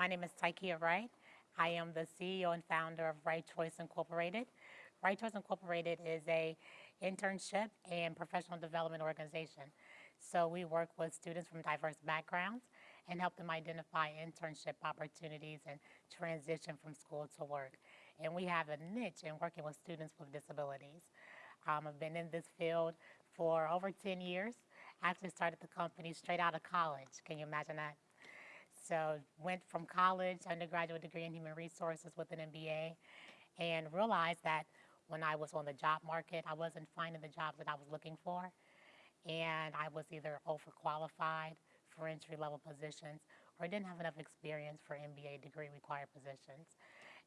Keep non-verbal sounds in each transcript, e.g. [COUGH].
My name is Tykia Wright. I am the CEO and founder of Right Choice Incorporated. Right Choice Incorporated is a internship and professional development organization. So we work with students from diverse backgrounds and help them identify internship opportunities and transition from school to work. And we have a niche in working with students with disabilities. Um, I've been in this field for over 10 years. I actually started the company straight out of college. Can you imagine that? So went from college, undergraduate degree in human resources with an MBA, and realized that when I was on the job market, I wasn't finding the jobs that I was looking for. And I was either overqualified for entry level positions or didn't have enough experience for MBA degree required positions.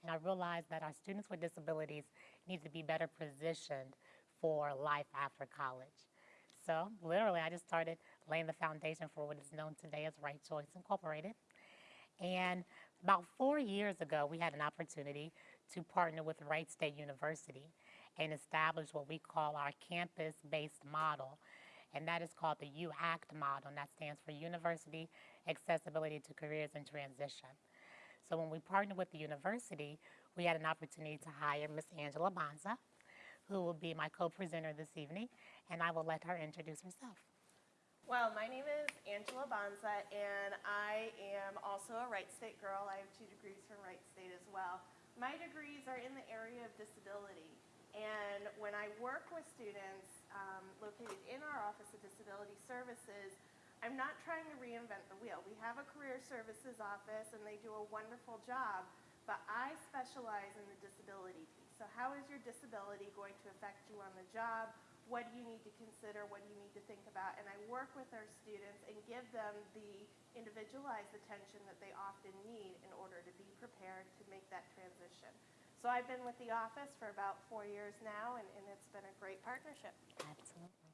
And I realized that our students with disabilities need to be better positioned for life after college. So literally, I just started laying the foundation for what is known today as Right Choice Incorporated. And about four years ago, we had an opportunity to partner with Wright State University and establish what we call our campus-based model. And that is called the UACT model, and that stands for University Accessibility to Careers in Transition. So when we partnered with the university, we had an opportunity to hire Miss Angela Bonza, who will be my co-presenter this evening, and I will let her introduce herself. Well, my name is Angela Bonza, and I am also a Wright State girl. I have two degrees from Wright State as well. My degrees are in the area of disability, and when I work with students um, located in our Office of Disability Services, I'm not trying to reinvent the wheel. We have a career services office, and they do a wonderful job, but I specialize in the disability piece. So how is your disability going to affect you on the job? What do you need to consider? What do you need to think about? And I work with our students and give them the individualized attention that they often need in order to be prepared to make that transition. So I've been with the office for about four years now, and, and it's been a great partnership. Absolutely.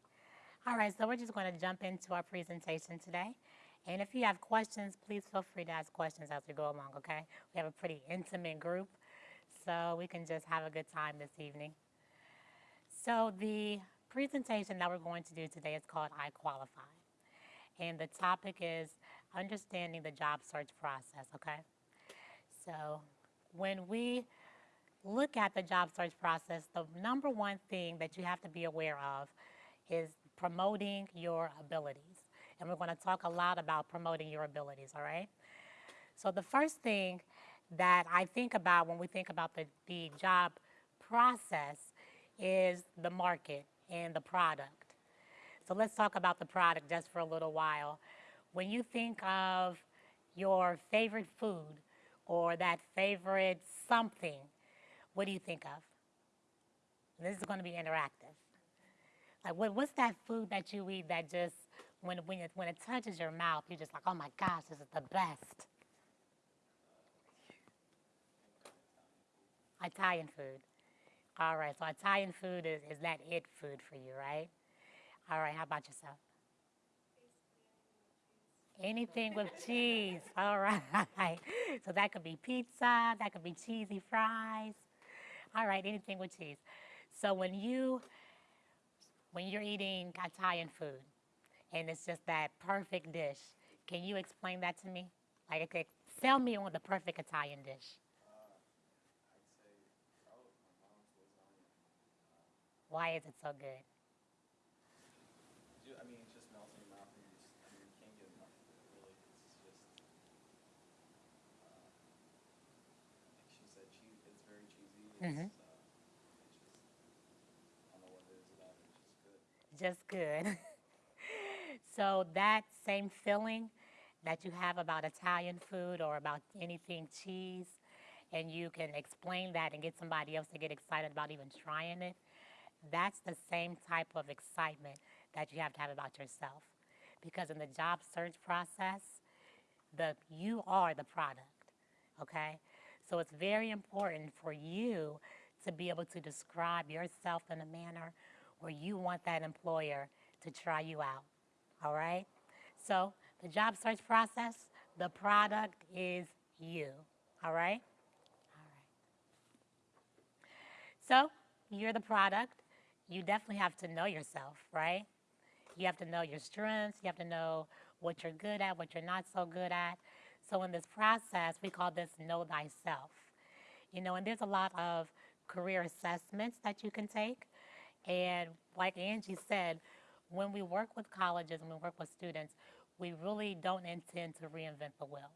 All right, so we're just going to jump into our presentation today. And if you have questions, please feel free to ask questions as we go along, okay? We have a pretty intimate group, so we can just have a good time this evening. So the presentation that we're going to do today is called I Qualify. And the topic is understanding the job search process, okay? So when we look at the job search process, the number one thing that you have to be aware of is promoting your abilities. And we're going to talk a lot about promoting your abilities, all right? So the first thing that I think about when we think about the, the job process is the market and the product. So let's talk about the product just for a little while. When you think of your favorite food or that favorite something, what do you think of? This is going to be interactive. Like, what, what's that food that you eat that just, when, when, it, when it touches your mouth, you're just like, oh my gosh, this is the best? Italian food. All right, so Italian food is, is that it food for you, right? All right, how about yourself? Anything with cheese. All [LAUGHS] right. So that could be pizza, that could be cheesy fries. All right, anything with cheese. So when you when you're eating Italian food and it's just that perfect dish, can you explain that to me? Like, sell me on the perfect Italian dish. Why is it so good? I mean, it just melts in your mouth and you just, I mean, you can't get enough of it, really. It's just, uh, like she said, cheese, it's very cheesy. It's, Mhm. uh, it's just, I don't know what it is about it, it's just good. Just good. [LAUGHS] so that same feeling that you have about Italian food or about anything cheese, and you can explain that and get somebody else to get excited about even trying it, that's the same type of excitement that you have to have about yourself. Because in the job search process, the you are the product, okay? So it's very important for you to be able to describe yourself in a manner where you want that employer to try you out, all right? So the job search process, the product is you, all right? All right. So you're the product. You definitely have to know yourself, right? You have to know your strengths. You have to know what you're good at, what you're not so good at. So in this process, we call this Know Thyself. You know, and there's a lot of career assessments that you can take. And like Angie said, when we work with colleges and we work with students, we really don't intend to reinvent the wheel.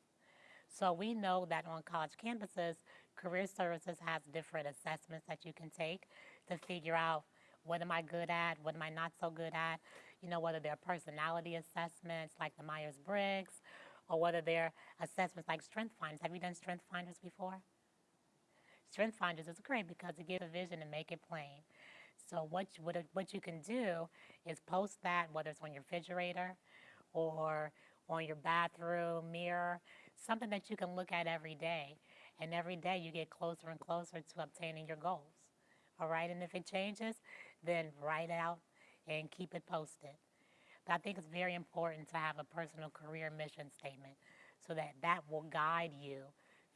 So we know that on college campuses, Career Services has different assessments that you can take to figure out what am I good at, what am I not so good at, you know, whether they're personality assessments like the Myers-Briggs, or whether they're assessments like Strength Finders. Have you done Strength Finders before? Strength Finders is great because it gives a vision and make it plain. So what you, what, what you can do is post that, whether it's on your refrigerator or on your bathroom mirror, something that you can look at every day. And every day you get closer and closer to obtaining your goals. All right, and if it changes, then write out and keep it posted. But I think it's very important to have a personal career mission statement so that that will guide you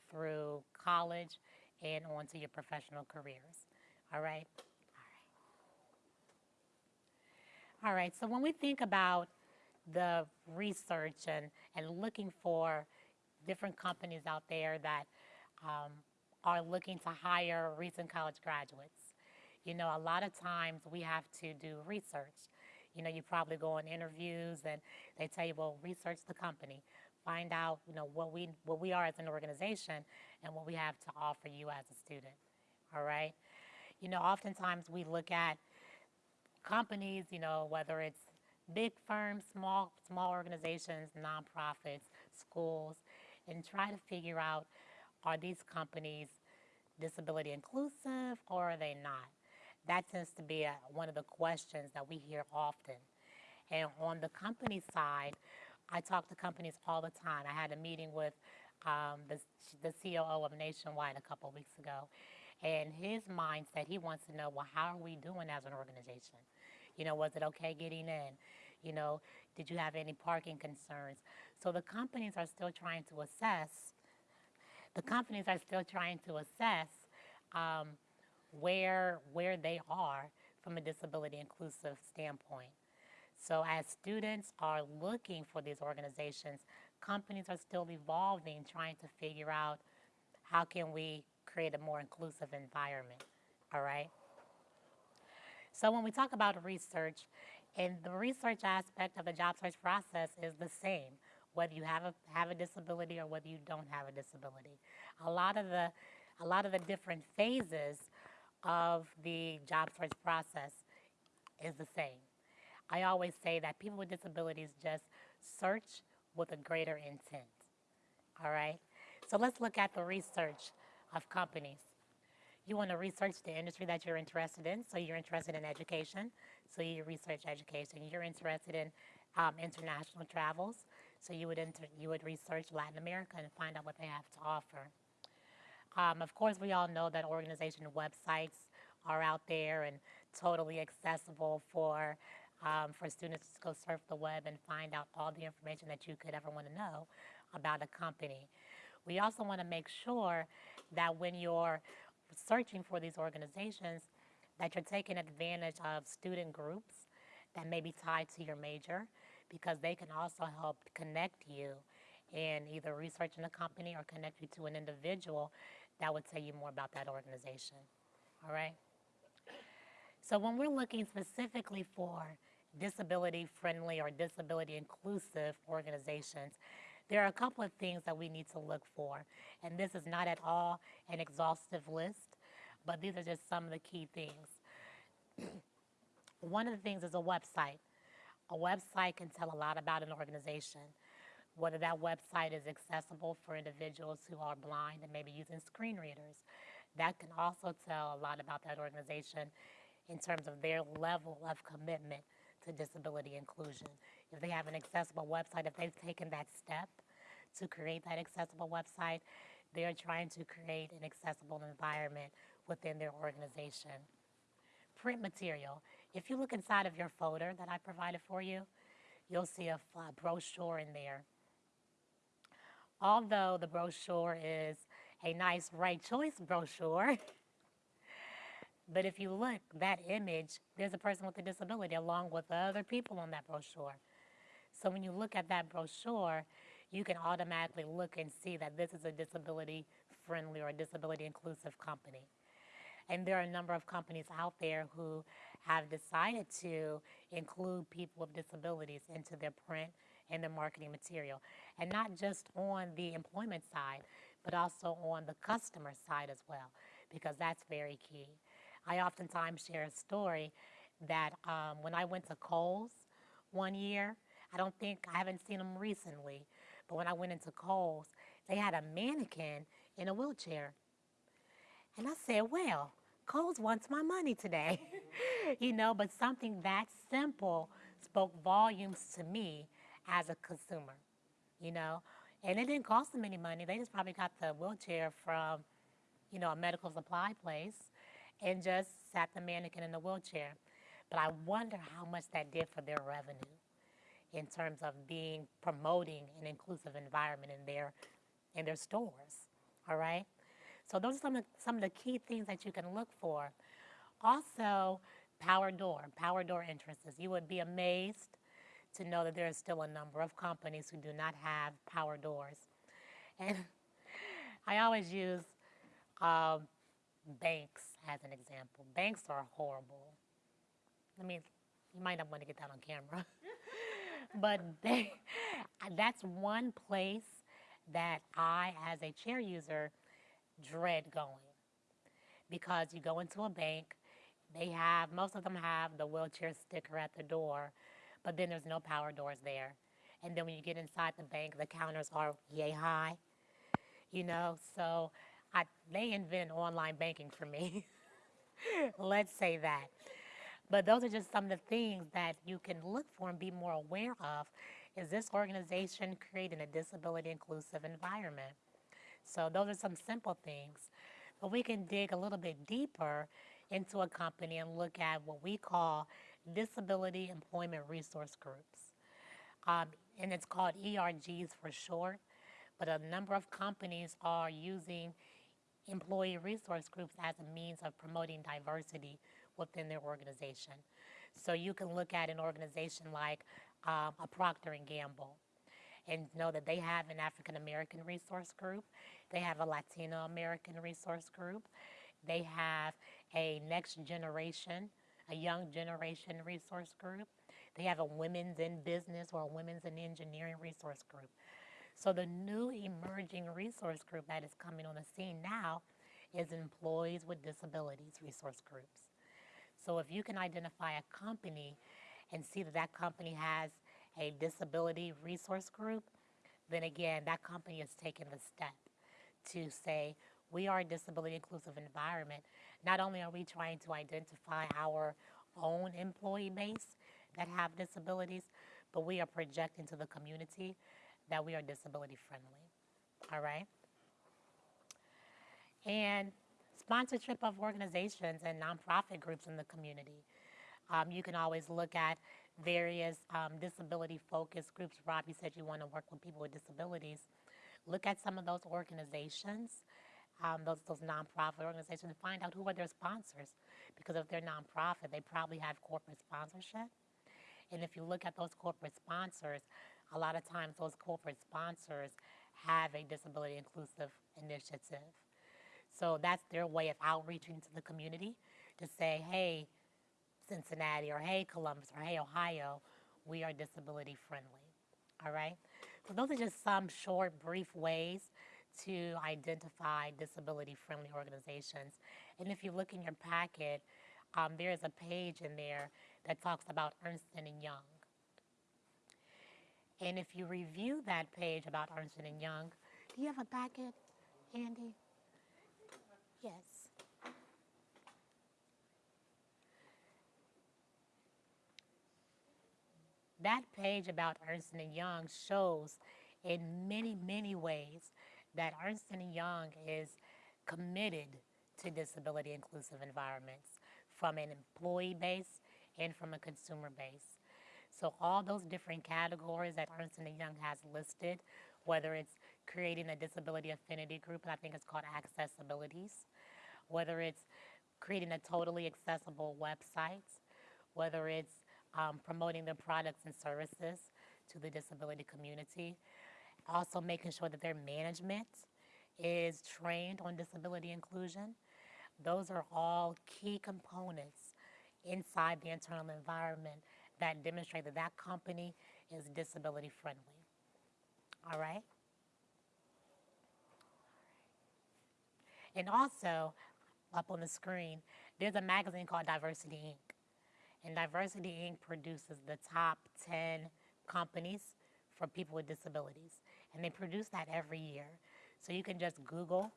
through college and onto your professional careers. All right? All right. All right, so when we think about the research and, and looking for different companies out there that um, are looking to hire recent college graduates, you know, a lot of times we have to do research. You know, you probably go on interviews and they tell you, well, research the company, find out, you know, what we what we are as an organization and what we have to offer you as a student. All right? You know, oftentimes we look at companies, you know, whether it's big firms, small small organizations, nonprofits, schools, and try to figure out are these companies disability inclusive or are they not? That tends to be a, one of the questions that we hear often. And on the company side, I talk to companies all the time. I had a meeting with um, the, the COO of Nationwide a couple weeks ago, and his mindset, he wants to know, well, how are we doing as an organization? You know, was it okay getting in? You know, did you have any parking concerns? So the companies are still trying to assess. The companies are still trying to assess um, where where they are from a disability inclusive standpoint. So as students are looking for these organizations, companies are still evolving, trying to figure out how can we create a more inclusive environment. All right. So when we talk about research, and the research aspect of the job search process is the same, whether you have a have a disability or whether you don't have a disability. A lot of the a lot of the different phases of the job search process is the same. I always say that people with disabilities just search with a greater intent. All right? So let's look at the research of companies. You want to research the industry that you're interested in. So you're interested in education. So you research education. You're interested in um, international travels. So you would you would research Latin America and find out what they have to offer. Um, of course, we all know that organization websites are out there and totally accessible for um, for students to go surf the web and find out all the information that you could ever want to know about a company. We also want to make sure that when you're searching for these organizations, that you're taking advantage of student groups that may be tied to your major because they can also help connect you in either researching a company or connect you to an individual that would tell you more about that organization. All right? So when we're looking specifically for disability friendly or disability inclusive organizations, there are a couple of things that we need to look for. And this is not at all an exhaustive list, but these are just some of the key things. [CLEARS THROAT] One of the things is a website. A website can tell a lot about an organization, whether that website is accessible for individuals who are blind and maybe using screen readers. That can also tell a lot about that organization in terms of their level of commitment to disability inclusion. If they have an accessible website, if they've taken that step to create that accessible website, they're trying to create an accessible environment within their organization. Print material. If you look inside of your folder that I provided for you, you'll see a brochure in there. Although the brochure is a nice right choice brochure, [LAUGHS] But if you look, that image, there's a person with a disability along with other people on that brochure. So when you look at that brochure, you can automatically look and see that this is a disability friendly or disability inclusive company. And there are a number of companies out there who have decided to include people with disabilities into their print and their marketing material. And not just on the employment side, but also on the customer side as well, because that's very key. I oftentimes share a story that um, when I went to Kohl's one year, I don't think, I haven't seen them recently, but when I went into Kohl's, they had a mannequin in a wheelchair. And I said, well, Kohl's wants my money today. [LAUGHS] you know, but something that simple spoke volumes to me as a consumer, you know. And it didn't cost them any money. They just probably got the wheelchair from, you know, a medical supply place and just sat the mannequin in the wheelchair. But I wonder how much that did for their revenue in terms of being promoting an inclusive environment in their in their stores. All right. So those are some of, some of the key things that you can look for. Also, power door, power door entrances. You would be amazed to know that there is still a number of companies who do not have power doors. And [LAUGHS] I always use um, banks as an example. Banks are horrible. I mean, you might not want to get that on camera. [LAUGHS] but they, [LAUGHS] that's one place that I, as a chair user, dread going. Because you go into a bank, they have, most of them have the wheelchair sticker at the door, but then there's no power doors there. And then when you get inside the bank, the counters are yay high, you know, so I, they invent online banking for me. [LAUGHS] Let's say that. But those are just some of the things that you can look for and be more aware of. Is this organization creating a disability inclusive environment? So those are some simple things. But we can dig a little bit deeper into a company and look at what we call disability employment resource groups. Um, and it's called ERGs for short. But a number of companies are using employee resource groups as a means of promoting diversity within their organization. So you can look at an organization like um, a Procter and Gamble and know that they have an African American resource group, they have a Latino American resource group, they have a next generation, a young generation resource group, they have a women's in business or a women's in engineering resource group. So the new emerging resource group that is coming on the scene now is employees with disabilities resource groups. So if you can identify a company and see that that company has a disability resource group, then again, that company has taken the step to say, we are a disability inclusive environment. Not only are we trying to identify our own employee base that have disabilities, but we are projecting to the community that we are disability friendly. All right? And sponsorship of organizations and nonprofit groups in the community. Um, you can always look at various um, disability focused groups. Rob, you said you want to work with people with disabilities. Look at some of those organizations, um, those, those nonprofit organizations, and find out who are their sponsors. Because if they're nonprofit, they probably have corporate sponsorship. And if you look at those corporate sponsors, a lot of times those corporate sponsors have a disability inclusive initiative. So that's their way of outreaching to the community to say, hey, Cincinnati, or hey, Columbus, or hey, Ohio, we are disability friendly. All right? So those are just some short, brief ways to identify disability friendly organizations. And if you look in your packet, um, there is a page in there that talks about Ernst & Young. And if you review that page about Ernst & Young, do you have a packet, Andy? Yes. That page about Ernst & Young shows in many, many ways that Ernst & Young is committed to disability inclusive environments from an employee base and from a consumer base. So all those different categories that Ernst & Young has listed, whether it's creating a disability affinity group, and I think it's called Accessibilities, whether it's creating a totally accessible website, whether it's um, promoting their products and services to the disability community. Also making sure that their management is trained on disability inclusion. Those are all key components inside the internal environment that demonstrate that that company is disability friendly. All right? And also, up on the screen, there's a magazine called Diversity Inc. And Diversity Inc. produces the top 10 companies for people with disabilities. And they produce that every year. So you can just Google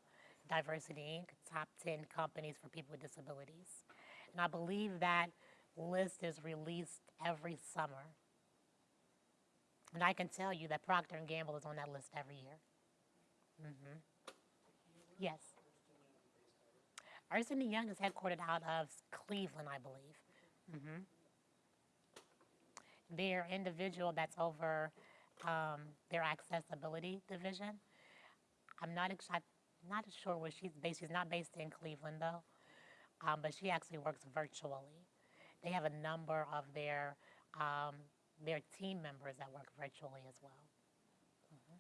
Diversity Inc., top 10 companies for people with disabilities. And I believe that list is released every summer. And I can tell you that Procter & Gamble is on that list every year. Mm -hmm. Yes. Ernst Young is headquartered out of Cleveland, I believe. Mm -hmm. Their individual that's over um, their accessibility division. I'm not not sure where she's based. She's not based in Cleveland though, um, but she actually works virtually. They have a number of their um, their team members that work virtually as well. Mhm.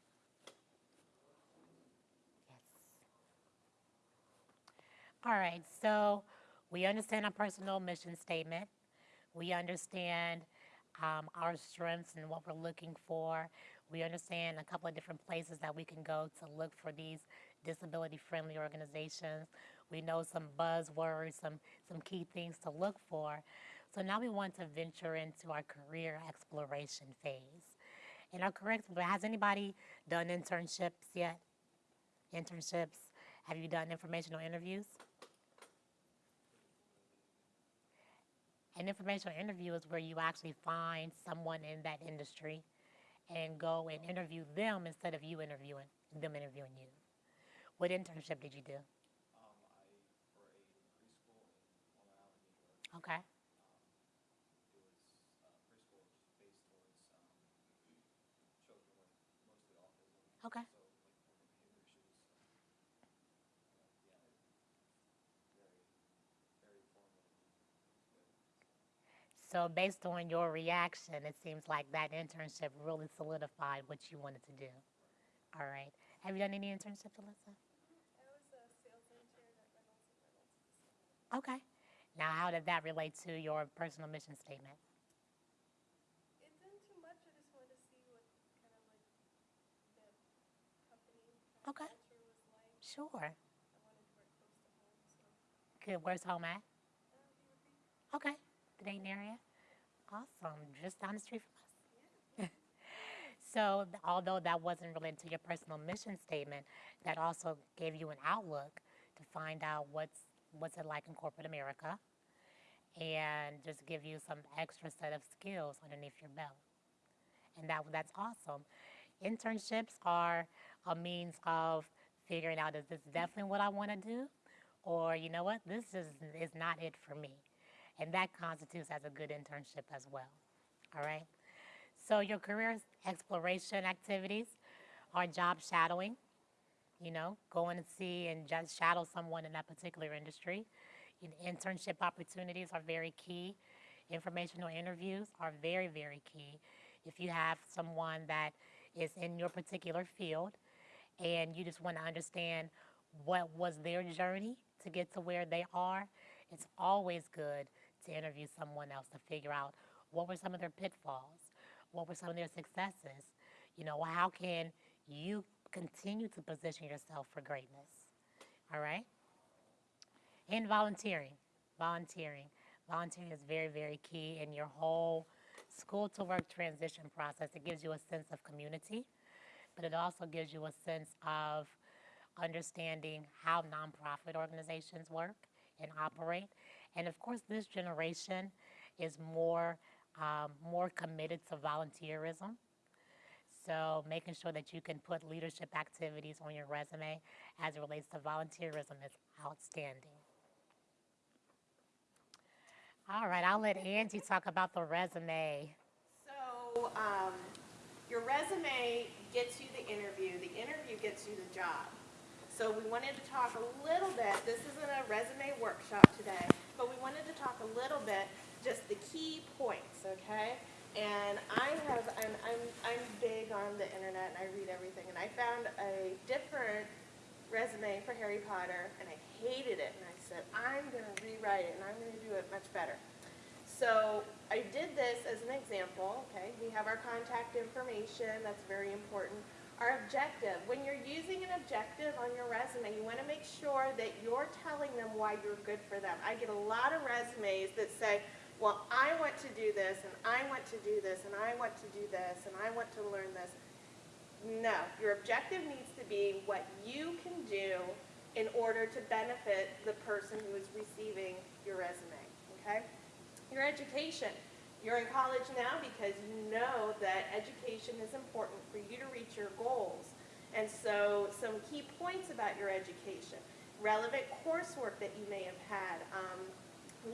Yes. All right, so we understand our personal mission statement. We understand um, our strengths and what we're looking for. We understand a couple of different places that we can go to look for these disability-friendly organizations. We know some buzzwords, some, some key things to look for. So now we want to venture into our career exploration phase. In our career has anybody done internships yet? Internships? Have you done informational interviews? An informational interview is where you actually find someone in that industry and go and interview them instead of you interviewing them interviewing you. What internship did you do? Um, I, for a preschool in Long Island, New York, Okay. it was, uh, preschool based towards, um, children with mostly autism. Okay. So, like, learning behavior issues. so, uh, Yeah, it- very, very formative. Good. So based on your reaction, it seems like that internship really solidified what you wanted to do. All right. Have you done any internships, Alyssa? I was a sales intern at Reynolds. Okay. Now, how did that relate to your personal mission statement? It didn't too much. I just wanted to see what kind of like the company Okay. culture was like. Sure. I wanted to work close to home, so Good. Where's home at? uh, he would be Okay. The Dayton area. Awesome. Just down the street from us. [LAUGHS] so, although that wasn't related to your personal mission statement, that also gave you an outlook to find out what's what's it like in corporate America, and just give you some extra set of skills underneath your belt. And that that's awesome. Internships are a means of figuring out is this definitely what I want to do, or you know what, this is is not it for me and that constitutes as a good internship as well. All right. So your career exploration activities are job shadowing. You know, going to see and just shadow someone in that particular industry. Internship opportunities are very key. Informational interviews are very, very key. If you have someone that is in your particular field and you just want to understand what was their journey to get to where they are, it's always good to interview someone else to figure out what were some of their pitfalls, what were some of their successes. You know, how can you continue to position yourself for greatness? All right? And volunteering. Volunteering. Volunteering is very, very key in your whole school to work transition process. It gives you a sense of community, but it also gives you a sense of understanding how nonprofit organizations work and operate. And of course, this generation is more um, more committed to volunteerism. So making sure that you can put leadership activities on your resume as it relates to volunteerism is outstanding. All right, I'll let Angie talk about the resume. So, um, your resume gets you the interview, the interview gets you the job. So we wanted to talk a little bit, this isn't a resume workshop today, but we wanted to talk a little bit, just the key points, okay? And I have, I'm, I'm, I'm big on the internet and I read everything. And I found a different resume for Harry Potter and I hated it. And I said, I'm going to rewrite it and I'm going to do it much better. So I did this as an example, okay? We have our contact information, that's very important. Our objective, when you're using an objective on your resume, you wanna make sure that you're telling them why you're good for them. I get a lot of resumes that say, well, I want to do this, and I want to do this, and I want to do this, and I want to learn this. No, your objective needs to be what you can do in order to benefit the person who is receiving your resume, okay? Your education. You're in college now because you know that education is important for you to reach your goals. And so some key points about your education. Relevant coursework that you may have had, um,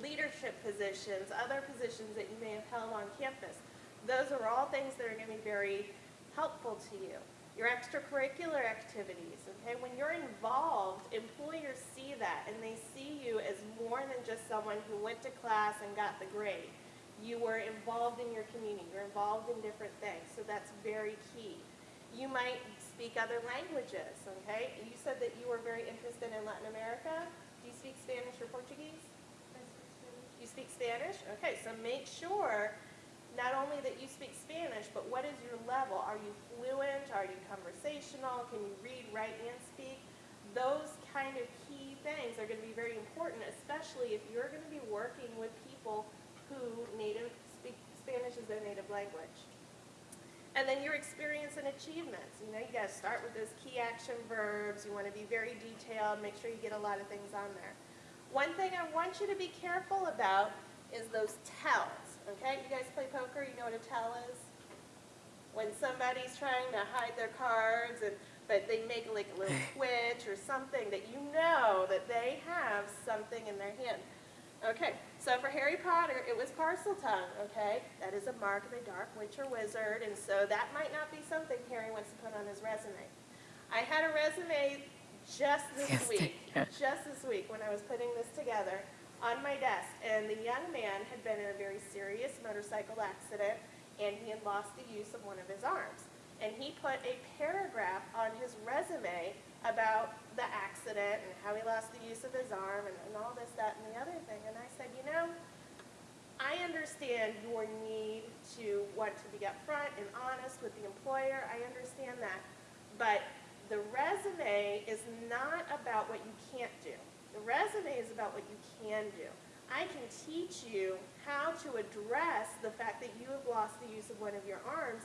leadership positions, other positions that you may have held on campus. Those are all things that are going to be very helpful to you. Your extracurricular activities, okay? When you're involved, employers see that and they see you as more than just someone who went to class and got the grade. You were involved in your community, you're involved in different things, so that's very key. You might speak other languages, okay? You said that you were very interested in Latin America. Do you speak Spanish or Portuguese? You speak Spanish? Okay, so make sure not only that you speak Spanish, but what is your level? Are you fluent? Are you conversational? Can you read, write, and speak? Those kind of key things are going to be very important, especially if you're going to be working with people who native speak Spanish as their native language. And then your experience and achievements. You know, you got to start with those key action verbs. You want to be very detailed. Make sure you get a lot of things on there. One thing I want you to be careful about is those tells. Okay, you guys play poker. You know what a tell is? When somebody's trying to hide their cards, and but they make like a little [LAUGHS] twitch or something that you know that they have something in their hand. Okay, so for Harry Potter, it was Parseltongue, okay? That is a mark of a dark witch or wizard, and so that might not be something Harry wants to put on his resume. I had a resume just this Yes, week, just this week when I was putting this together on my desk, and the young man had been in a very serious motorcycle accident, and he had lost the use of one of his arms. And he put a paragraph on his resume about the accident and how he lost the use of his arm and, and all this, that, and the other thing. And I said, you know, I understand your need to want to be upfront and honest with the employer. I understand that. But the resume is not about what you can't do. The resume is about what you can do. I can teach you how to address the fact that you have lost the use of one of your arms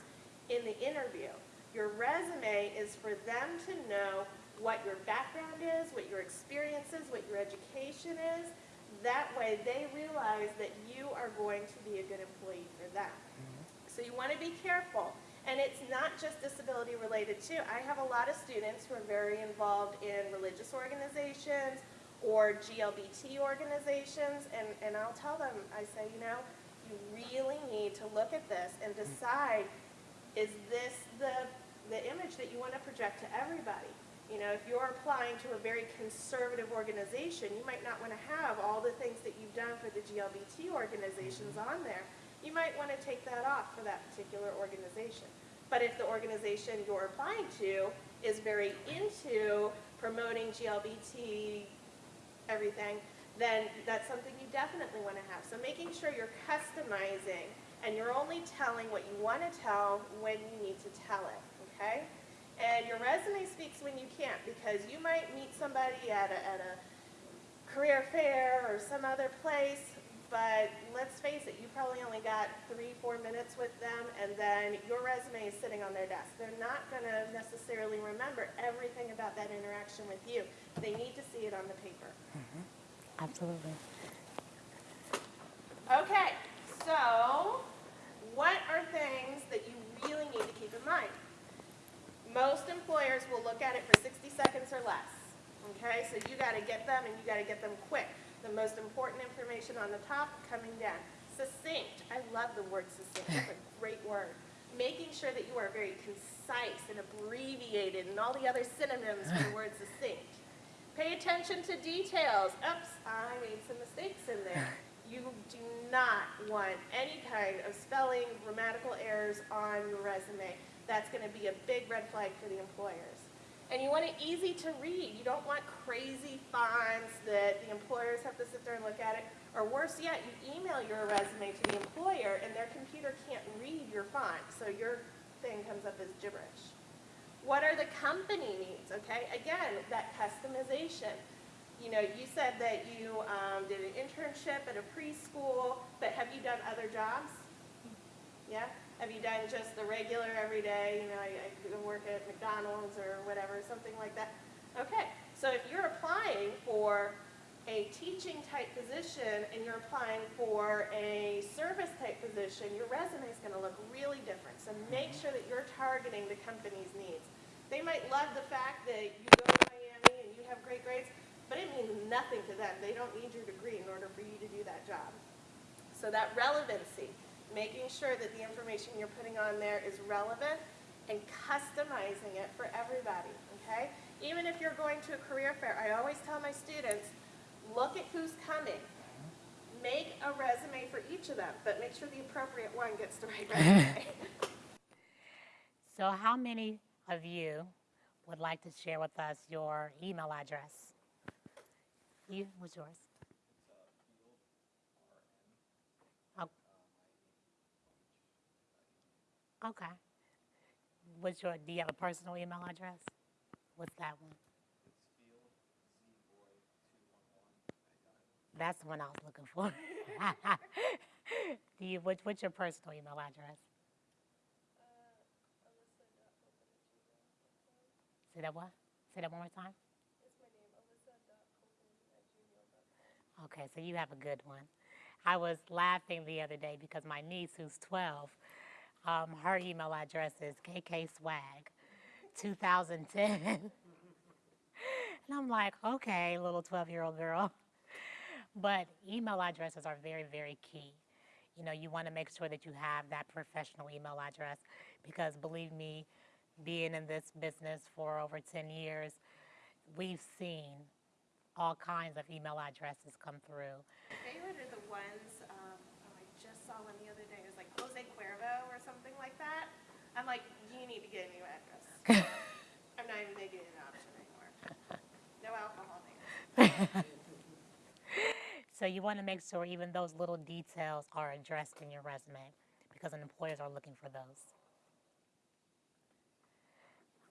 in the interview. Your resume is for them to know what your background is, what your experience is, what your education is. That way they realize that you are going to be a good employee for them. Mm-hmm. So you want to be careful. And it's not just disability related too. I have a lot of students who are very involved in religious organizations or GLBT organizations, and, and I'll tell them, I say, you know, you really need to look at this and mm-hmm. decide, is this the, the image that you want to project to everybody? You know, if you're applying to a very conservative organization, you might not want to have all the things that you've done for the GLBT organizations on there. You might want to take that off for that particular organization. But if the organization you're applying to is very into promoting GLBT everything, then that's something you definitely want to have. So making sure you're customizing and you're only telling what you want to tell when you need to tell it, okay? And your resume speaks when you can't because you might meet somebody at a, at a career fair or some other place, but let's face it, you probably only got three, four minutes with them, and then your resume is sitting on their desk. They're not going to necessarily remember everything about that interaction with you. They need to see it on the paper. Mm-hmm. Absolutely. Okay, so what are things that you really need to keep in mind? Most employers will look at it for 60 seconds or less. Okay, so you got to get them and you got to get them quick. The most important information on the top, coming down. Succinct. I love the word succinct. It's a [LAUGHS] great word. Making sure that you are very concise and abbreviated and all the other synonyms for the [LAUGHS] word succinct. Pay attention to details. Oops, I made some mistakes in there. [LAUGHS] You do not want any kind of spelling, grammatical errors on your resume. That's going to be a big red flag for the employers. And you want it easy to read. You don't want crazy fonts that the employers have to sit there and look at it. Or worse yet, you email your resume to the employer and their computer can't read your font, so your thing comes up as gibberish. What are the company needs, okay? Again, that customization. You know, you said that you um, did an internship at a preschool, but have you done other jobs? Yeah? Have you done just the regular everyday, you know, I, I work at McDonald's or whatever, something like that? Okay, so if you're applying for a teaching type position and you're applying for a service type position, your resume is going to look really different. So make mm-hmm. sure that you're targeting the company's needs. They might love the fact that you go to Miami and you have great grades, but it means nothing to them. They don't need your degree in order for you to do that job. So that relevancy, making sure that the information you're putting on there is relevant and customizing it for everybody, okay? Even if you're going to a career fair, I always tell my students, look at who's coming. Make a resume for each of them, but make sure the appropriate one gets the right resume. [LAUGHS] So how many of you would like to share with us your email address? You, what's yours? Oh. Okay. What's your, do you have a personal email address? What's that one? That's the one I was looking for. [LAUGHS] Do you, what, what's your personal email address? Say that what? Say that one more time? Okay, so you have a good one. I was laughing the other day because my niece, who's 12, um, her email address is kkswag2010. [LAUGHS] and I'm like, okay, little 12 year old girl. But email addresses are very, very key. You know, you want to make sure that you have that professional email address because believe me, being in this business for over 10 years, we've seen all kinds of email addresses come through. Favorite are the ones, um, oh, I just saw one the other day, it was like Jose Cuervo or something like that. I'm like, you need to get a new address. [LAUGHS] I'm not even making an option anymore. No alcohol names. [LAUGHS] So you want to make sure even those little details are addressed in your resume because employers are looking for those.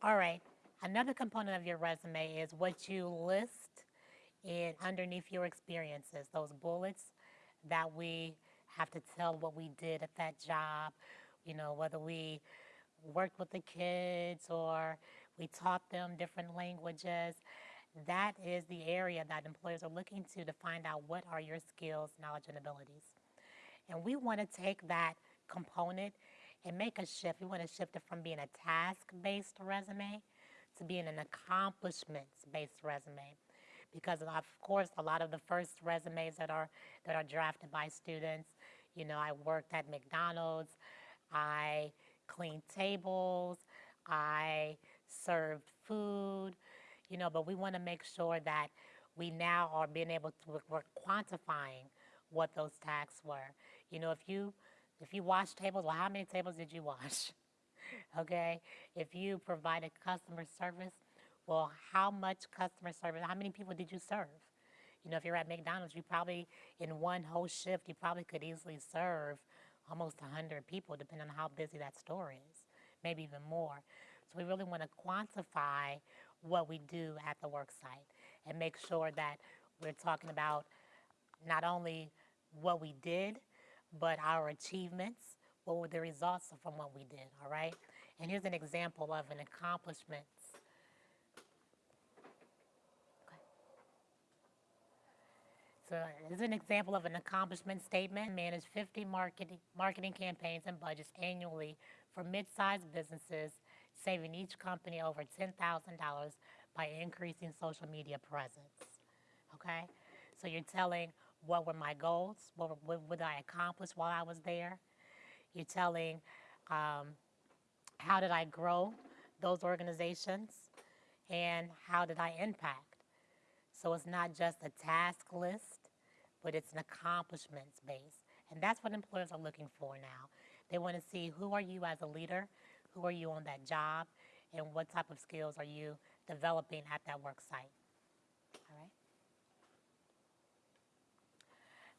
All right, another component of your resume is what you list in underneath your experiences, those bullets that we have to tell what we did at that job, you know, whether we worked with the kids or we taught them different languages. That is the area that employers are looking to to find out what are your skills, knowledge, and abilities. And we want to take that component and make a shift. We want to shift it from being a task-based resume to being an accomplishments-based resume. Because of course, a lot of the first resumes that are that are drafted by students, you know, I worked at McDonald's, I cleaned tables, I served food, you know, but we want to make sure that we now are being able to, we're- quantifying what those tasks were. You know, if you, if you wash tables, well, how many tables did you wash? [LAUGHS] okay? If you provided customer service, well, how much customer service, how many people did you serve? You know, if you're at McDonald's, you probably, in one whole shift, you probably could easily serve almost 100 people, depending on how busy that store is, maybe even more. So we really want to quantify what we do at the work site and make sure that we're talking about not only what we did, but our achievements, what were the results from what we did, all right? And here's an example of an accomplishment. So here's an example of an accomplishment statement. Manage 50 marketing, marketing campaigns and budgets annually for mid-sized businesses, saving each company over $10,000 by increasing social media presence. Okay? So you're telling what were my goals, what, were- what would I accomplish while I was there. You're telling um, how did I grow those organizations and how did I impact. So it's not just a task list, but it's an accomplishments base. And that's what employers are looking for now. They want to see who are you as a leader, who are you on that job, and what type of skills are you developing at that work site. All right.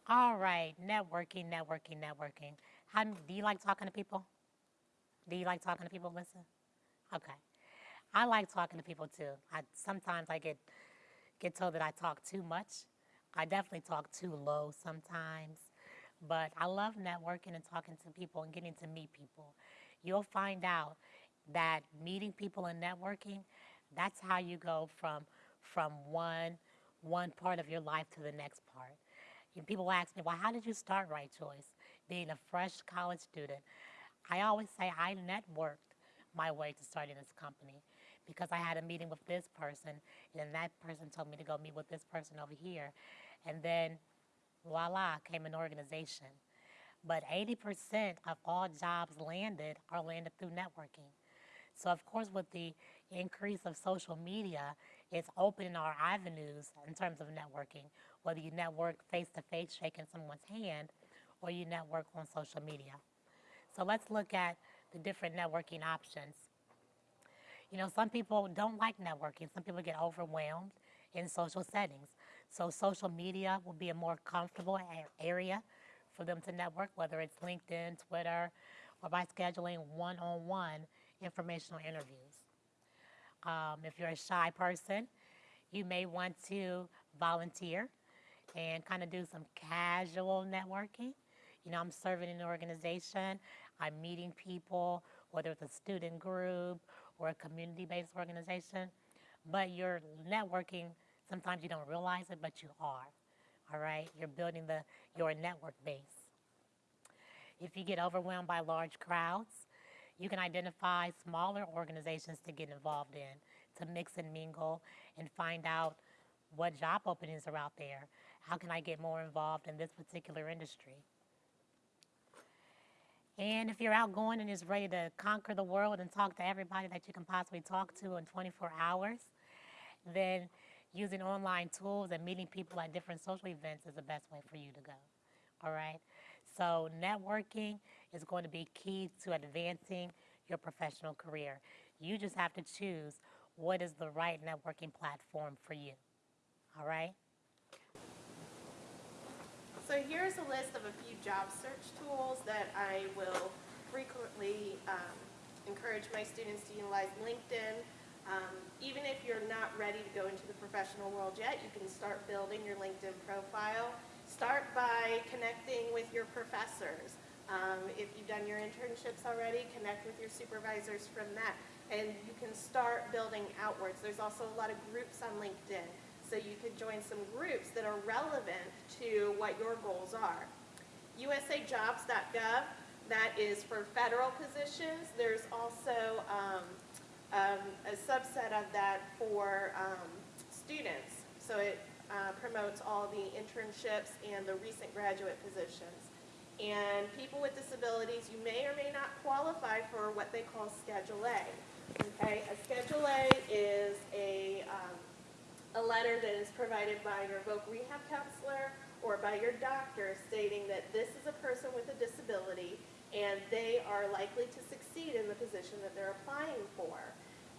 All right, networking, networking, networking. How, do you like talking to people? Do you like talking to people, Lisa? Okay. I like talking to people too. I sometimes I get get told that I talk too much. I definitely talk too low sometimes. But I love networking and talking to people and getting to meet people. You'll find out that meeting people and networking, that's how you go from from one one part of your life to the next part. And people ask me, well, how did you start Right Choice? Being a fresh college student. I always say I networked my way to starting this company because I had a meeting with this person, and then that person told me to go meet with this person over here. And then voila, came an organization. But 80% of all jobs landed are landed through networking. So, of course, with the increase of social media, it's opening our avenues in terms of networking, whether you network face to face, shaking someone's hand, or you network on social media. So, let's look at the different networking options. You know, some people don't like networking, some people get overwhelmed in social settings. So, social media will be a more comfortable area for them to network, whether it's LinkedIn, Twitter, or by scheduling one on one informational interviews. Um, if you're a shy person, you may want to volunteer and kind of do some casual networking. You know, I'm serving in an organization, I'm meeting people, whether it's a student group or a community based organization, but you're networking. Sometimes you don't realize it, but you are. All right? You're building the, your network base. If you get overwhelmed by large crowds, you can identify smaller organizations to get involved in, to mix and mingle and find out what job openings are out there. How can I get more involved in this particular industry? And if you're outgoing and is ready to conquer the world and talk to everybody that you can possibly talk to in 24 hours, then using online tools and meeting people at different social events is the best way for you to go. All right? So, networking is going to be key to advancing your professional career. You just have to choose what is the right networking platform for you. All right? So here's a list of a few job search tools that I will frequently um, encourage my students to utilize. LinkedIn, um, even if you're not ready to go into the professional world yet, you can start building your LinkedIn profile. Start by connecting with your professors. Um, if you've done your internships already, connect with your supervisors from that. And you can start building outwards. There's also a lot of groups on LinkedIn. So you could join some groups that are relevant to what your goals are. USAjobs.gov, that is for federal positions. There's also um, um, a subset of that for um, students. So it uh, promotes all the internships and the recent graduate positions. And people with disabilities, you may or may not qualify for what they call Schedule A. Okay, a Schedule A is a um, a letter that is provided by your voc rehab counselor or by your doctor stating that this is a person with a disability and they are likely to succeed in the position that they're applying for.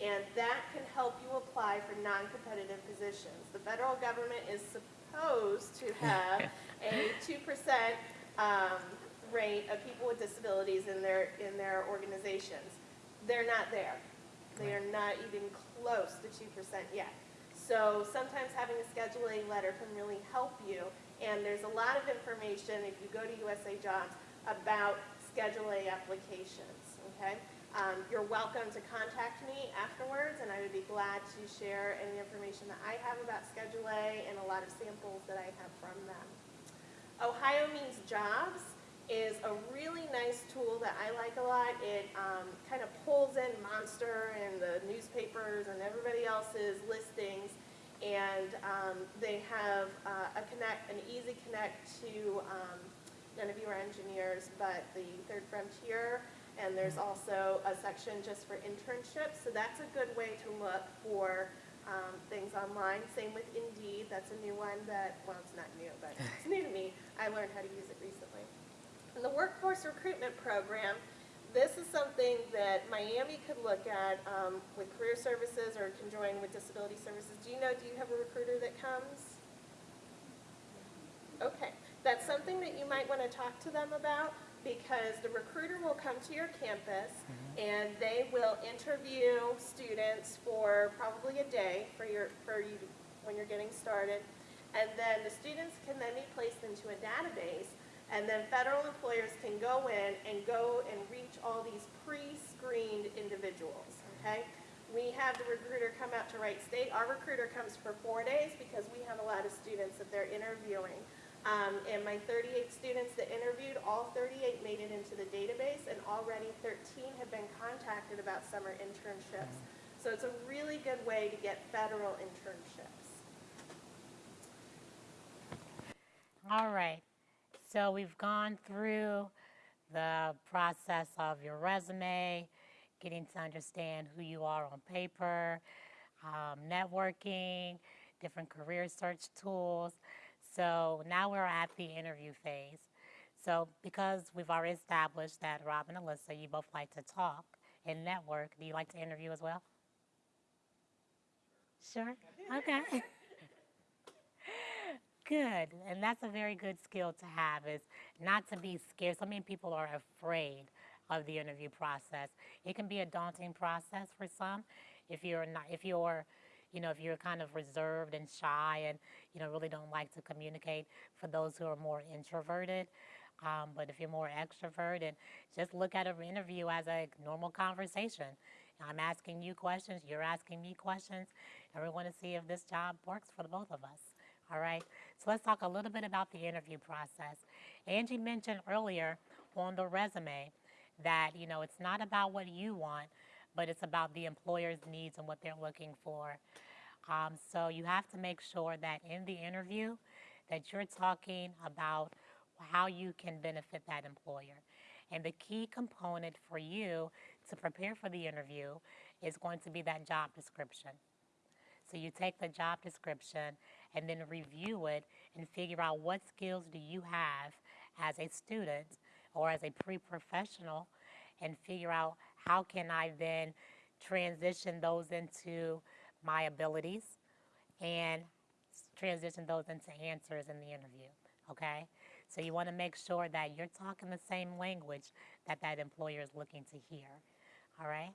And that can help you apply for non-competitive positions. The federal government is supposed to have [LAUGHS] a 2% um, rate of people with disabilities in their, in their organizations. They're not there. They are not even close to 2% yet. So sometimes having a Schedule A letter can really help you. And there's a lot of information, if you go to USA Jobs, about Schedule A applications, okay? Um, you're welcome to contact me afterwards, and I would be glad to share any information that I have about Schedule A and a lot of samples that I have from them. Ohio Means Jobs is a really nice tool that I like a lot. It um, kind of pulls in Monster and the newspapers and everybody else's listings, and um, they have uh, a connect, an easy connect to. Um, none of you are engineers, but the Third Frontier, and there's also a section just for internships. So that's a good way to look for um, things online. Same with Indeed, that's a new one that, well, it's not new, but [LAUGHS] it's new to me. I learned how to use it recently. And the workforce recruitment program, this is something that Miami could look at um, with career services or can join with disability services. Do you know, do you have a recruiter that comes? Okay, that's something that you might want to talk to them about because the recruiter will come to your campus mm-hmm. and they will interview students for probably a day for your, for you, when you're getting started. And then the students can then be placed into a database and then federal employers can go in and go and reach all these pre-screened individuals, okay? We have the recruiter come out to Wright State. Our recruiter comes for four days because we have a lot of students that they're interviewing. Um, and my 38 students that interviewed, all 38 made it into the database and already 13 have been contacted about summer internships. So it's a really good way to get federal internships. All right. So we've gone through the process of your resume, getting to understand who you are on paper, um, networking, different career search tools. So now we're at the interview phase. So because we've already established that Rob and Alyssa, you both like to talk and network, do you like to interview as well? Sure. Okay. [LAUGHS] Good. And that's a very good skill to have is not to be scared. So many people are afraid of the interview process. It can be a daunting process for some if you're not if you're you know, if you're kind of reserved and shy and, you know, really don't like to communicate for those who are more introverted. Um, but if you're more extroverted, just look at an interview as a normal conversation. I'm asking you questions, you're asking me questions, and we want to see if this job works for the both of us. All right, so let's talk a little bit about the interview process. Angie mentioned earlier on the resume that, you know, it's not about what you want, but it's about the employer's needs and what they're looking for. Um, so you have to make sure that in the interview that you're talking about how you can benefit that employer. And the key component for you to prepare for the interview is going to be that job description. So you take the job description and then review it and figure out what skills do you have as a student or as a pre-professional and figure out how can I then transition those into my abilities and transition those into answers in the interview, okay? So you want to make sure that you're talking the same language that that employer is looking to hear, all right?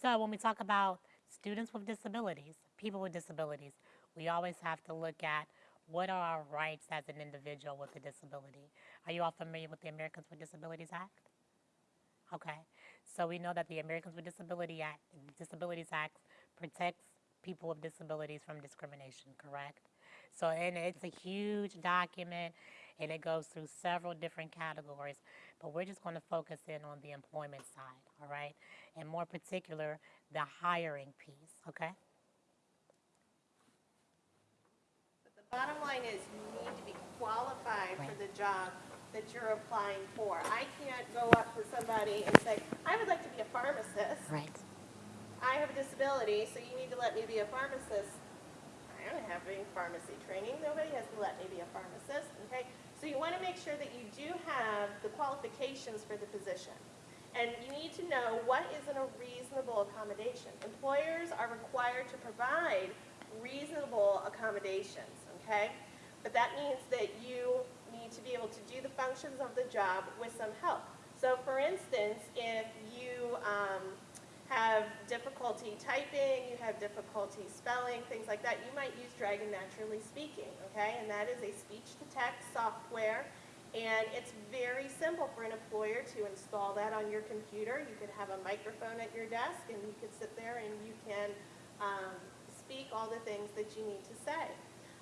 So when we talk about students with disabilities, people with disabilities, we always have to look at what are our rights as an individual with a disability. Are you all familiar with the Americans with Disabilities Act? Okay, so we know that the Americans with Disability Act, Disabilities Act protects people with disabilities from discrimination, correct? So, and it's a huge document, and it goes through several different categories, but we're just going to focus in on the employment side, all right? And more particular, the hiring piece, okay? But the bottom line is you need to be qualified for the job that you're applying for. I can't go up to somebody and say, I would like to be a pharmacist. Right. I have a disability, so you need to let me be a pharmacist. I don't have any pharmacy training. Nobody has to let me be a pharmacist, okay? So you want to make sure that you do have the qualifications for the position. And you need to know what is in a reasonable accommodation. Employers are required to provide reasonable accommodations, okay? But that means that you to be able to do the functions of the job with some help. So for instance, if you um, have difficulty typing, you have difficulty spelling, things like that, you might use Dragon Naturally Speaking, okay? And that is a speech-to-text software, and it's very simple for an employer to install that on your computer. You could have a microphone at your desk, and you could sit there and you can um, speak all the things that you need to say.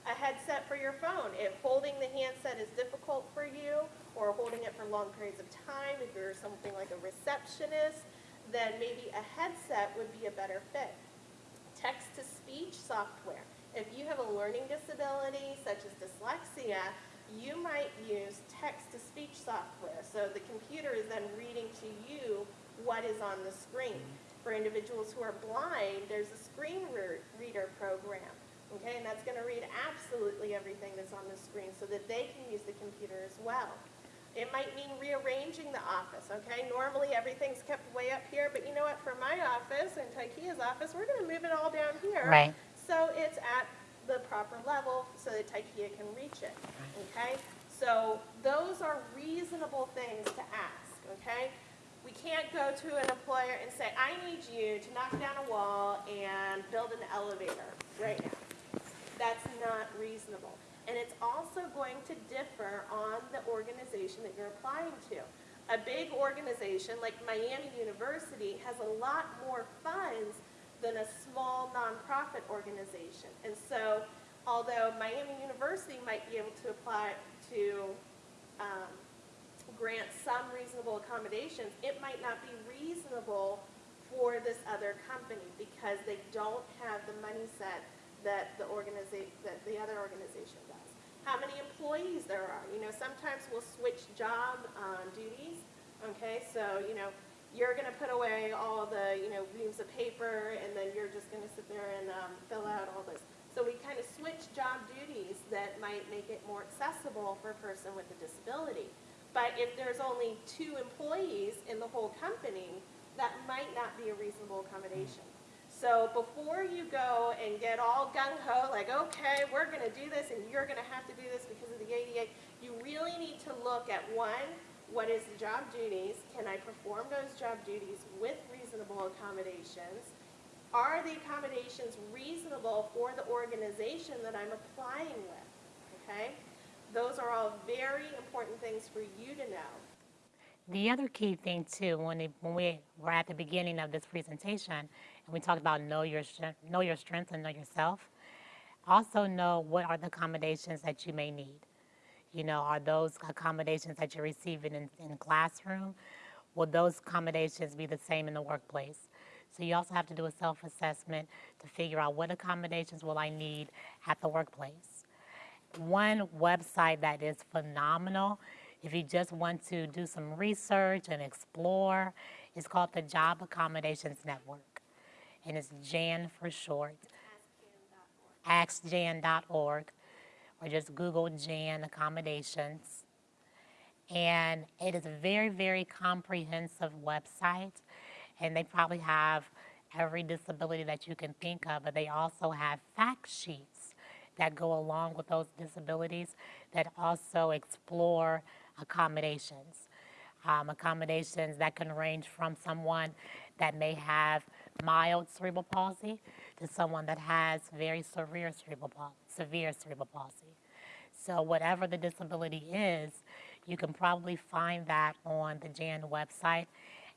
A headset for your phone. If holding the handset is difficult for you, or holding it for long periods of time, if you're something like a receptionist, then maybe a headset would be a better fit. Text-to-speech software. If you have a learning disability such as dyslexia, you might use text-to-speech software. So the computer is then reading to you what is on the screen. For individuals who are blind, there's a screen re- reader program, okay? And that's gonna read absolutely everything that's on the screen so that they can use the computer as well. It might mean rearranging the office, okay? Normally, everything's kept way up here, but you know what, for my office and Tykea's office, we're gonna move it all down here. Right. So it's at the proper level so that Tykea can reach it, okay? So those are reasonable things to ask, okay? We can't go to an employer and say, I need you to knock down a wall and build an elevator right now. That's not reasonable. And it's also going to differ on the organization that you're applying to. A big organization like Miami University has a lot more funds than a small nonprofit organization. And so, although Miami University might be able to apply to um, grant some reasonable accommodations, it might not be reasonable for this other company because they don't have the money set that the organization, that the other organization does. How many employees there are, you know, sometimes we'll switch job um, duties, okay? So, you know, you're gonna put away all the, you know, reams of paper and then you're just gonna sit there and um, fill out all this. So we kind of switch job duties that might make it more accessible for a person with a disability. But if there's only two employees in the whole company, that might not be a reasonable accommodation. So before you go and get all gung-ho, like, okay, we're gonna do this and you're gonna have to do this because of the ADA, you really need to look at, one, what is the job duties? Can I perform those job duties with reasonable accommodations? Are the accommodations reasonable for the organization that I'm applying with, okay? Those are all very important things for you to know. The other key thing too, when, it, when we were at the beginning of this presentation, and we talked about know your know your strengths and know yourself. Also know what are the accommodations that you may need. You know, are those accommodations that you're receiving in, in classroom? Will those accommodations be the same in the workplace? So you also have to do a self-assessment to figure out what accommodations will I need at the workplace. One website that is phenomenal, if you just want to do some research and explore, it's called the Job Accommodations Network. And it's JAN for short, askjan.org, or just Google JAN Accommodations. And it is a very, very comprehensive website. And they probably have every disability that you can think of, but they also have fact sheets that go along with those disabilities that also explore accommodations. Um, accommodations that can range from someone that may have mild cerebral palsy to someone that has very severe cerebral severe cerebral palsy. So whatever the disability is, you can probably find that on the JAN website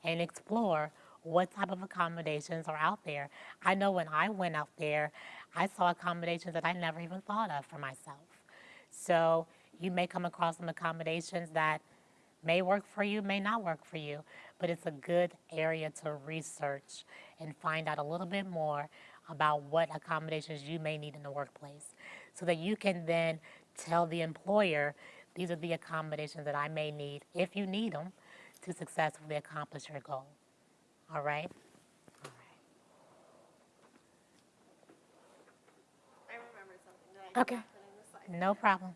and explore what type of accommodations are out there. I know when I went out there, I saw accommodations that I never even thought of for myself. So you may come across some accommodations that may work for you, may not work for you, but it's a good area to research and find out a little bit more about what accommodations you may need in the workplace so that you can then tell the employer these are the accommodations that I may need if you need them to successfully accomplish your goal. All right? All right. I remember something that I Okay. put in the slide. No problem.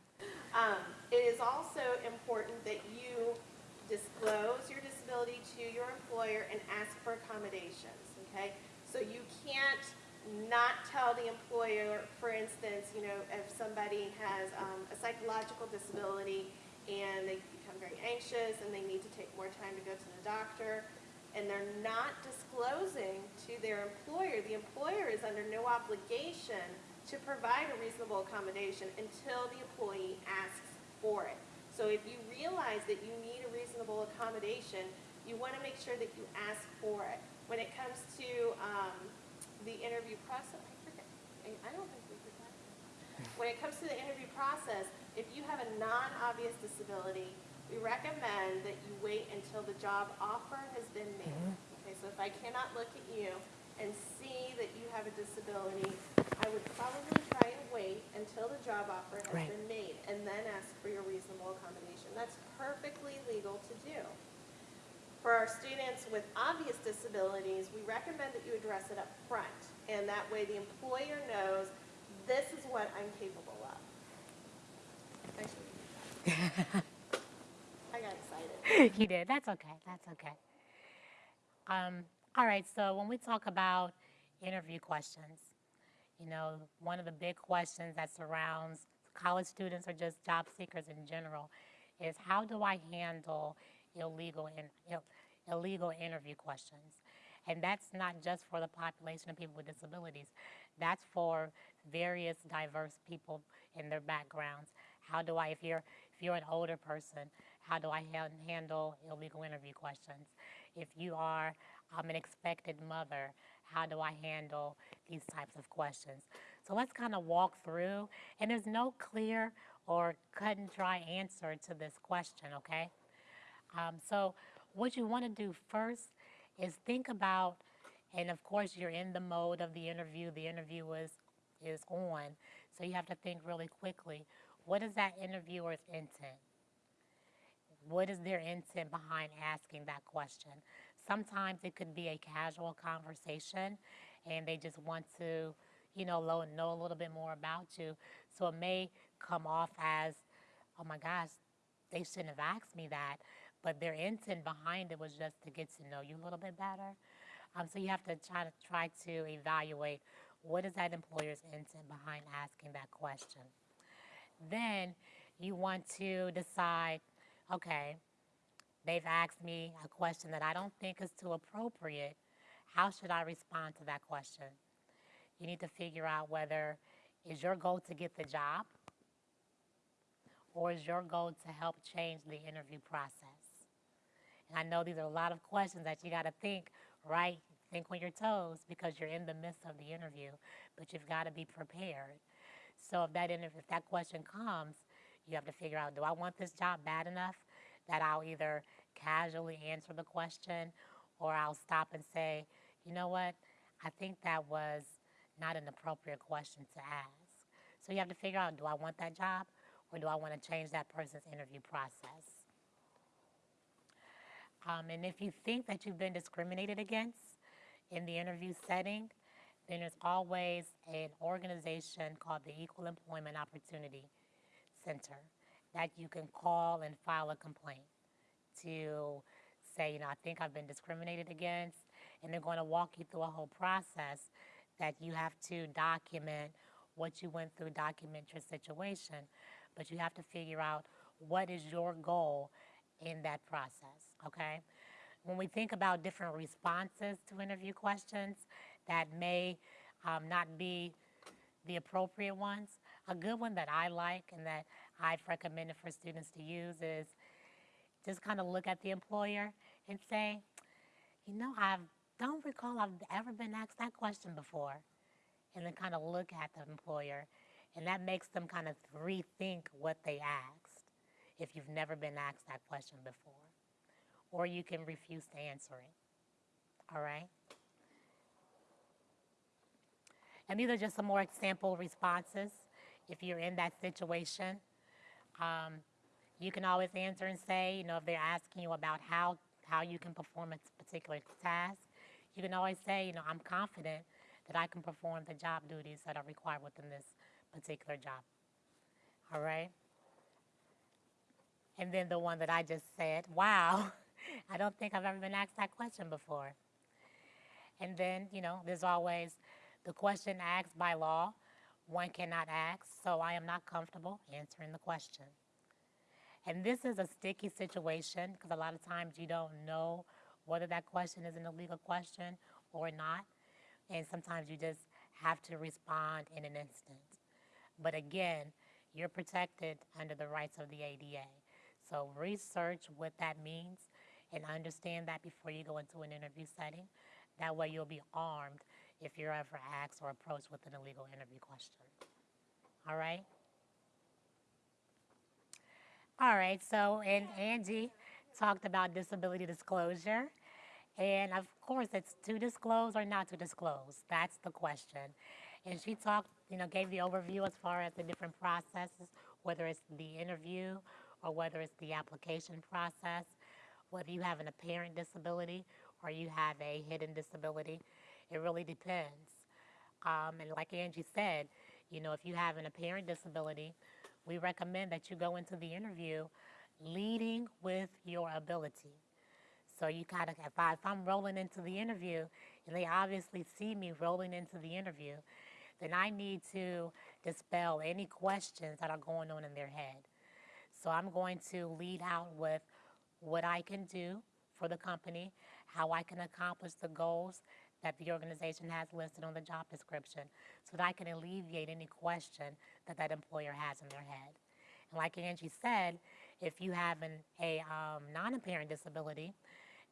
Um, it is also important that you disclose your disability to your employer and ask for accommodations, okay? So you can't not tell the employer, for instance, you know, if somebody has um, a psychological disability and they become very anxious and they need to take more time to go to the doctor, and they're not disclosing to their employer, the employer is under no obligation to provide a reasonable accommodation until the employee asks for it. So if you realize that you need a reasonable accommodation, you want to make sure that you ask for it. When it comes to um, the interview process, I forget, I don't think we did that. When it comes to the interview process, if you have a non-obvious disability, we recommend that you wait until the job offer has been made. Okay, so if I cannot look at you and see that you have a disability, I would probably try and wait until the job offer has Right. been made and then ask for your reasonable accommodation. That's perfectly legal to do. For our students with obvious disabilities, we recommend that you address it up front, and that way the employer knows this is what I'm capable of. I [LAUGHS] got excited. you did. That's okay. That's okay. Um, all right. So when we talk about interview questions, you know, one of the big questions that surrounds college students or just job seekers in general is how do I handle illegal in, Ill, illegal interview questions? And that's not just for the population of people with disabilities. That's for various diverse people in their backgrounds. How do I, if you're if you're an older person, how do I han- handle illegal interview questions? If you are um, an expected mother, how do I handle these types of questions? So let's kind of walk through, and there's no clear or cut and dry answer to this question, okay? Um, so what you want to do first is think about, and of course you're in the mode of the interview. The interview is is on, so you have to think really quickly. What is that interviewer's intent? What is their intent behind asking that question? Sometimes it could be a casual conversation, and they just want to, you know, know a little bit more about you. So it may come off as, oh my gosh, they shouldn't have asked me that, but their intent behind it was just to get to know you a little bit better. Um, so you have to try to try to evaluate what is that employer's intent behind asking that question. Then you want to decide, okay, they've asked me a question that I don't think is too appropriate. How should I respond to that question? You need to figure out whether is your goal to get the job or is your goal to help change the interview process? And I know these are a lot of questions that you got to think, right? Think on your toes because you're in the midst of the interview, but you've got to be prepared. So if that if that question comes, you have to figure out, do I want this job bad enough that I'll either casually answer the question or I'll stop and say, you know what, I think that was not an appropriate question to ask. So you have to figure out, do I want that job or do I want to change that person's interview process? Um, and if you think that you've been discriminated against in the interview setting, then there's always an organization called the Equal Employment Opportunity Center that you can call and file a complaint to say, you know, I think I've been discriminated against, and they're going to walk you through a whole process that you have to document what you went through, document your situation, but you have to figure out what is your goal in that process, okay? When we think about different responses to interview questions that may um, not be the appropriate ones, a good one that I like and that I've recommended for students to use is just kind of look at the employer and say, you know, I don't recall I've ever been asked that question before. And then kind of look at the employer, and that makes them kind of rethink what they asked if you've never been asked that question before. Or you can refuse to answer it. All right? And these are just some more example responses if you're in that situation. Um, you can always answer and say, you know, if they're asking you about how, how you can perform a particular task, you can always say, you know, I'm confident that I can perform the job duties that are required within this particular job. All right? And then the one that I just said, [LAUGHS] wow, I don't think I've ever been asked that question before. And then, you know, there's always the question asked by law, one cannot ask, so I am not comfortable answering the question. And this is a sticky situation because a lot of times you don't know whether that question is an illegal question or not. And sometimes you just have to respond in an instant. But again, you're protected under the rights of the ADA. So research what that means and understand that before you go into an interview setting. That way you'll be armed if you're ever asked or approached with an illegal interview question. All right? All right, so, and Angie talked about disability disclosure. And of course, it's to disclose or not to disclose. That's the question. And she talked, you know, gave the overview as far as the different processes, whether it's the interview or whether it's the application process whether you have an apparent disability or you have a hidden disability. It really depends. Um, and like Angie said, you know, if you have an apparent disability, we recommend that you go into the interview leading with your ability. So you kind of, if, I, if I'm rolling into the interview and they obviously see me rolling into the interview, then I need to dispel any questions that are going on in their head. So I'm going to lead out with what I can do for the company, how I can accomplish the goals that the organization has listed on the job description so that I can alleviate any question that that employer has in their head. And like Angie said, if you have an, a um, non-apparent disability,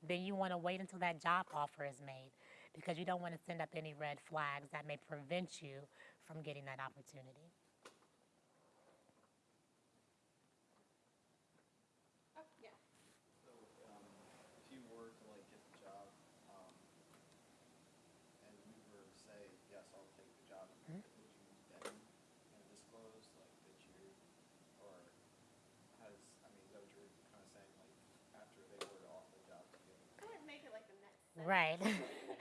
then you want to wait until that job offer is made because you don't want to send up any red flags that may prevent you from getting that opportunity. Oh, yeah. So, um, if you were to like get the job, um, and you were to say, yes, I'll take the job, Mhm. would you then kind of disclose like that you, or has, I mean, is that what you're kind of saying, like, after they were to offer the job to you? Go ahead and make it like the next sentence. Right.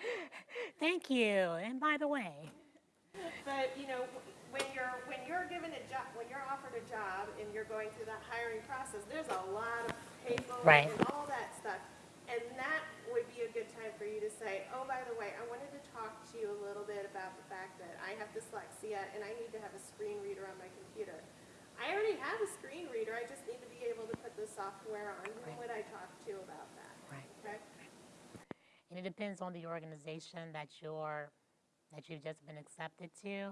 [LAUGHS] Thank you. And by the way, But, you know, when you're, when you're given a job, when you're offered a job and you're going through that hiring process, there's a lot of paperwork Right. and all that stuff. And that would be a good time for you to say, oh, by the way, I wanted to talk to you a little bit about the fact that I have dyslexia and I need to have a screen reader on my computer. I already have a screen reader, I just need to be able to put the software on. Who Right. would I talk to about that? Right. Okay? And it depends on the organization that you're that you've just been accepted to.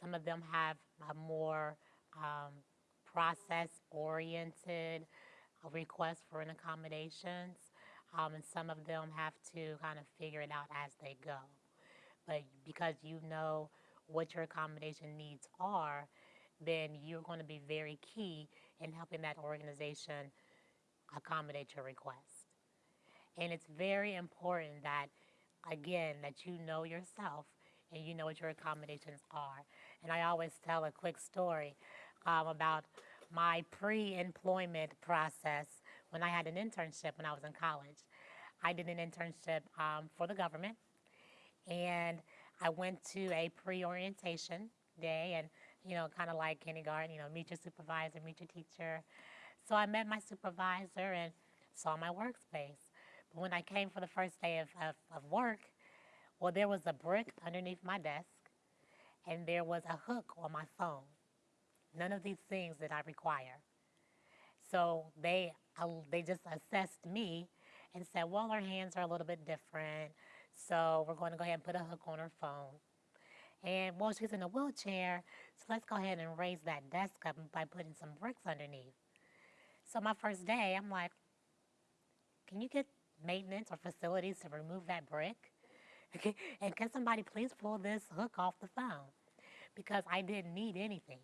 Some of them have a more um, process-oriented uh, request for an accommodations, um, and some of them have to kind of figure it out as they go. But because you know what your accommodation needs are, then you're going to be very key in helping that organization accommodate your request. And it's very important that, again, that you know yourself and you know what your accommodations are. And I always tell a quick story um, about my pre employment process when I had an internship when I was in college. I did an internship um, for the government and I went to a pre-orientation day and you know kind of like kindergarten you know meet your supervisor meet your teacher so I met my supervisor and saw my workspace when I came for the first day of, of, of work well there was a brick underneath my desk and there was a hook on my phone none of these things that I require so they uh, they just assessed me and said, well, her hands are a little bit different, so we're going to go ahead and put a hook on her phone. And well, she's in a wheelchair, so let's go ahead and raise that desk up by putting some bricks underneath. So my first day, I'm like, can you get maintenance or facilities to remove that brick? [LAUGHS] Okay, and can somebody please pull this hook off the phone? Because I didn't need anything.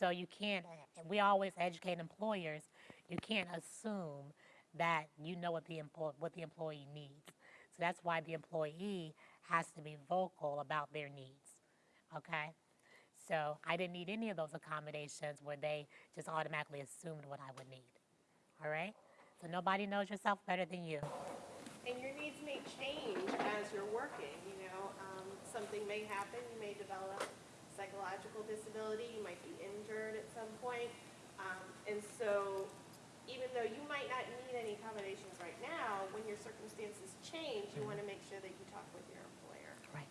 So you can't, we always educate employers, you can't assume that you know what the, what the employee needs. So that's why the employee has to be vocal about their needs, okay? So I didn't need any of those accommodations where they just automatically assumed what I would need, all right? So nobody knows yourself better than you. And your needs may change as you're working, you know, um, something may happen, you may develop psychological disability, you might be injured at some point. Um, and so, even though you might not need any accommodations right now, when your circumstances change, you wanna make sure that you talk with your employer. Right.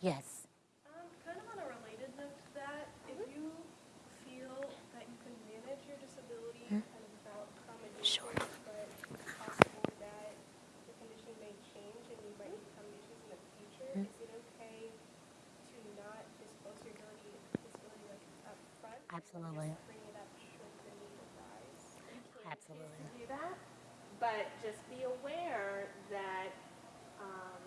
Yes. Um, kind of on a related note to that, if you feel that you can manage your disability kind of without accommodations, but it's possible that the condition may change and you might need accommodations in the future, is it okay to not disclose your ability, disability like up front? and Absolutely. Bring it up should the need arise? Absolutely. do that, but just be aware that, um,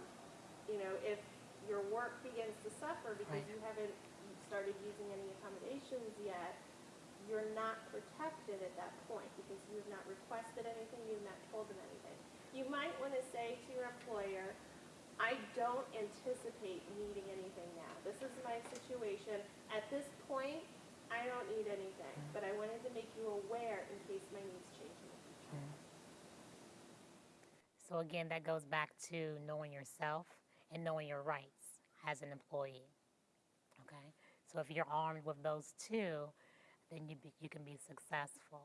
you know, if your work begins to suffer because Right. you haven't started using any accommodations yet, you're not protected at that point because you have not requested anything, you have not told them anything. You might want to say to your employer, I don't anticipate needing anything now. This is my situation. At this point, I don't need anything, but I wanted to make you aware in case my needs change in the future. So again, that goes back to knowing yourself and knowing your rights as an employee. Okay? So if you're armed with those two, then you, be, you can be successful.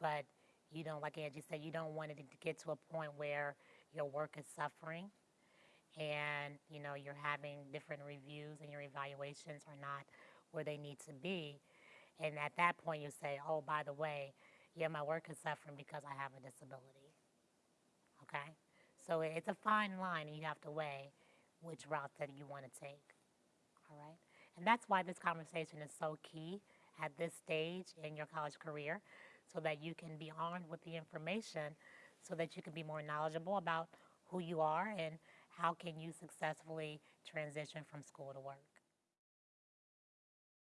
But you don't, like Angie said, you don't want it to get to a point where your work is suffering and you know you're having different reviews and your evaluations are not where they need to be. And at that point you say oh by the way yeah my work is suffering because i have a disability. Okay? So it's a fine line and you have to weigh which route that you want to take. All right? And that's why this conversation is so key at this stage in your college career so that you can be armed with the information so that you can be more knowledgeable about who you are and how can you successfully transition from school to work